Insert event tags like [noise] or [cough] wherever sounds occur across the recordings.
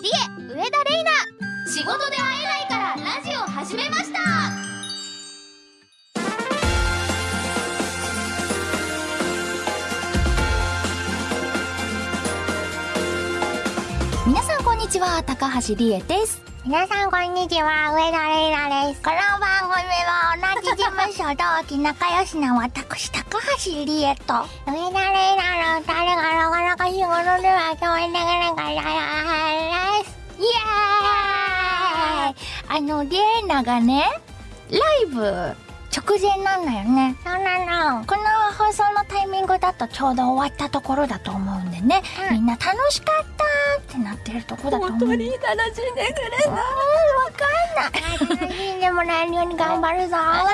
仕事で会えないからラジオ始めました。皆さんこんにちは高橋理恵です。皆さんこんにちは、上田玲奈です。この番組は同じ事務所同期仲良しな私、高橋理恵と、上田玲奈の二人がなかなか仕事では共演できなかっあのリエナがねライブ直前なんだよね。そうなの。この放送のタイミングだとちょうど終わったところだと思うんでね、うん。みんな楽しかったってなってるとこだと思う。楽しんでくれ楽しんでもらえるように頑張るぞ。[laughs] 頑張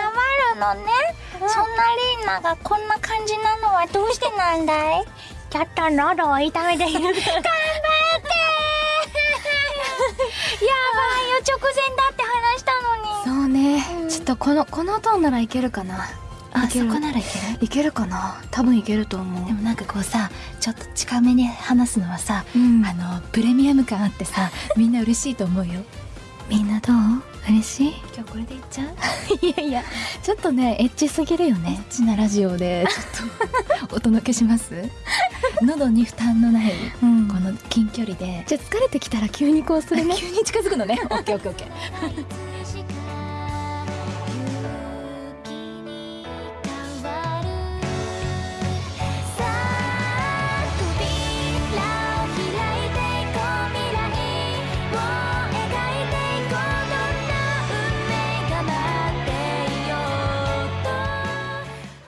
るのね、そんなリーナがこんな感じなのはどうしてなんだい？ちょっと喉を痛めている。[laughs] とこのこのトーンならいけるかな？あそこならいける？いけるかな？多分いけると思う。でもなんかこうさちょっと近めに話すのはさ、うん。あのプレミアム感あってさ [laughs] みんな嬉しいと思うよ。みんなどう？嬉しい？今日これでいっちゃう？[laughs] いやいやちょっとねエッチすぎるよね。エッチなラジオで [laughs] ちょっとお届けします？喉に負担のないうん。この近距離で。じゃあ疲れてきたら急にこうするね。急に近づくのね。オッケーオッケーオッケー